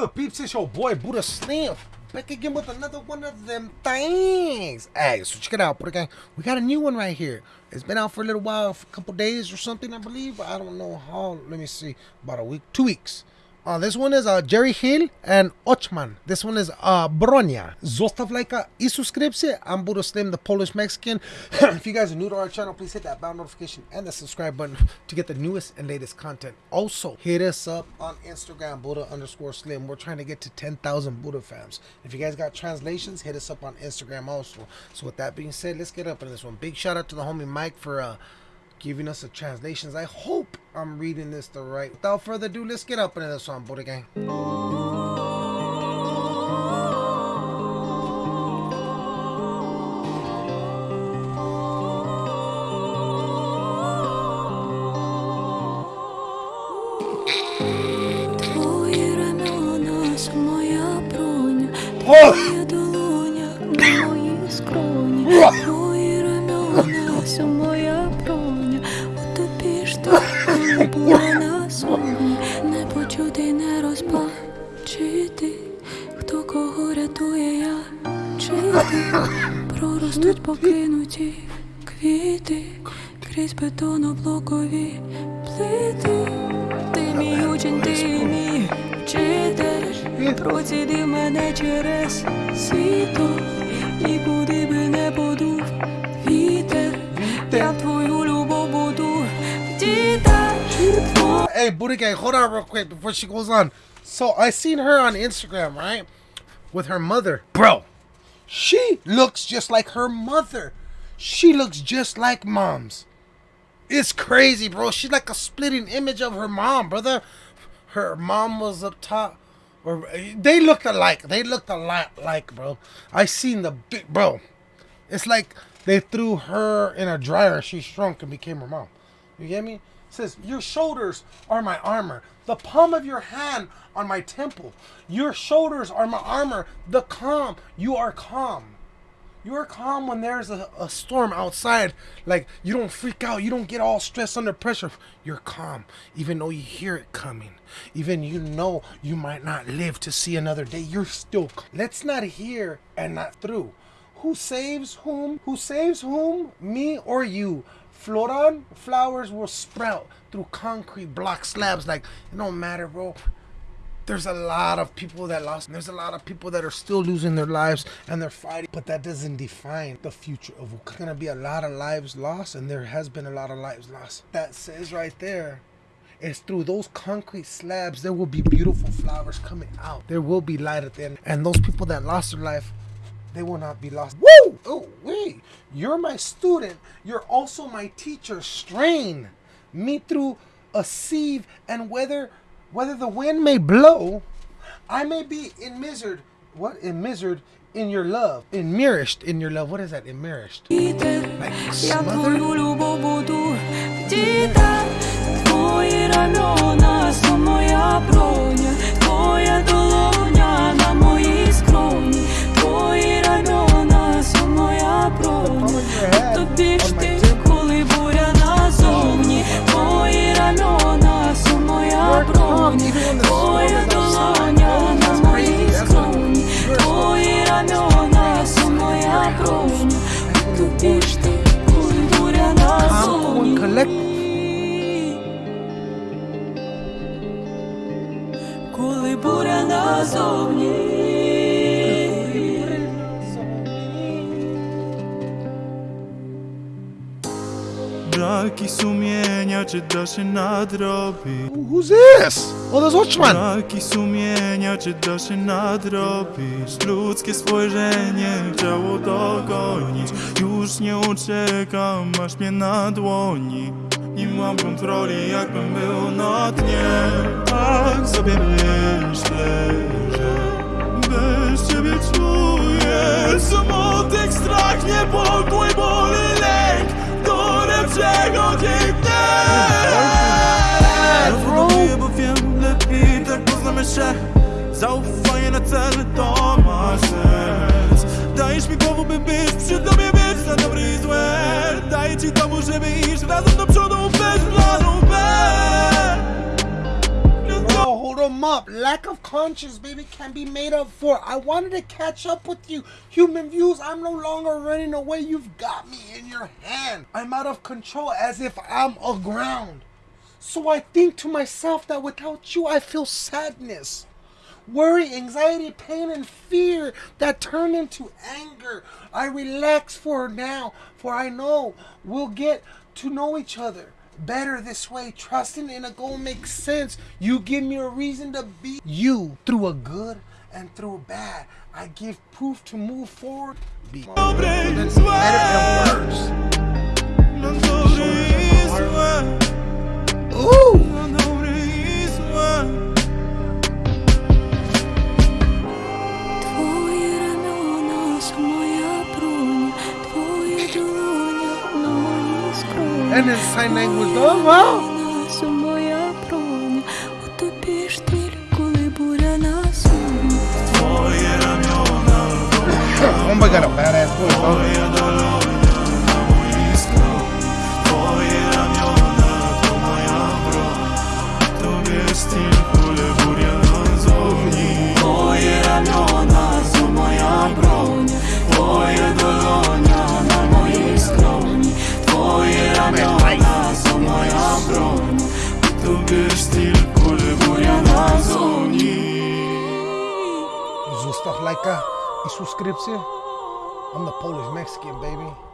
good, peeps? It's your boy Buddha Slim. Back again with another one of them things. Hey, so check it out, Buddha Gang. We got a new one right here. It's been out for a little while, for a couple days or something, I believe. I don't know how. Let me see. About a week, two weeks. Uh, this one is uh, Jerry Heil and Ochman. This one is uh, Bronya. Zostav lajka. I'm Slim, the Polish Mexican. if you guys are new to our channel, please hit that bell notification and the subscribe button to get the newest and latest content. Also, hit us up on Instagram, Buddha underscore Slim. We're trying to get to 10,000 Buddha fans. If you guys got translations, hit us up on Instagram also. So with that being said, let's get up in this one. Big shout out to the homie Mike for uh, giving us the translations. I hope I'm reading this the right. Without further ado, let's get up into this one, Buddha Gang. Твої рамена, це моя броня, Oh! твоя долоня, на моїй скроні. Твої рамена, це моя Ти була на зоні. Не почути, не розбачити, хто кого рятує, я чи. Проростуть покинуті квіти, крізь бетоноблокові плити. Ти мій учень, ти мій вчитель, процідив мене через світо, і Hey, Buddha Gang, hold on real quick before she goes on. So I seen her on Instagram, right? With her mother. Bro, she looks just like her mother. She looks just like mom's. It's crazy, bro. She's like a splitting image of her mom, brother. Her mom was up top. Or they looked alike. They looked a lot like, bro. I seen the big bro. It's like they threw her in a dryer she shrunk and became her mom. You get me? Says, Your shoulders are my armor. The palm of your hand on my temple. Your shoulders are my armor. The calm. You are calm. You are calm when there's a, a storm outside. Like, you don't freak out. You don't get all stressed under pressure. You're calm, even though you hear it coming. Even you know you might not live to see another day. You're still calm. Let's not hear and not through. Who saves whom? Who saves whom? Me or you? Floran flowers will sprout through concrete block slabs. Like, it don't matter, bro there's a lot of people that lost there's a lot of people that are still losing their lives and they're fighting but that doesn't define the future of There's gonna be a lot of lives lost and there has been a lot of lives lost that says right there it's through those concrete slabs there will be beautiful flowers coming out there will be light at the end and those people that lost their life they will not be lost. Woo! Oh, wait, You're my student. You're also my teacher. Strain me through a sieve, and whether whether the wind may blow, I may be in enmisered. What in enmisered? In your love, immersed in your love. What is that? In Like smothered. Braki sumienia, czy da się nadrobić? Who's this? Oh, there's Watchman. Braki sumienia, czy da się nadrobić? Ludzkie spojrzenie chciało dogonić Już nie uciekam, masz mnie na dłoni Nie mam kontroli, jakbym był na dnie Tak sobie myślę, się Zaufanie na cel to ma sens Dajesz mi głowę, by być przy tobie, być na dobre i złe Daję ci dowód, żeby iść razem do przodu bez planu B up. up. Lack of conscience, baby, can be made up for. I wanted to catch up with you. Human views, I'm no longer running away. You've got me in your hand. I'm out of control as if I'm aground. So I think to myself that without you, I feel sadness worry, anxiety, pain, and fear that turn into anger. I relax for now, for I know we'll get to know each other better this way. Trusting in a goal makes sense. You give me a reason to be you through a good and through a bad. I give proof to move forward. Be better and worse. Ukrainian Sign Language. Oh, wow! Bomba, cara, badass boy. Zostaw lajka i subskrypcję. I'm the Polish Mexican, baby.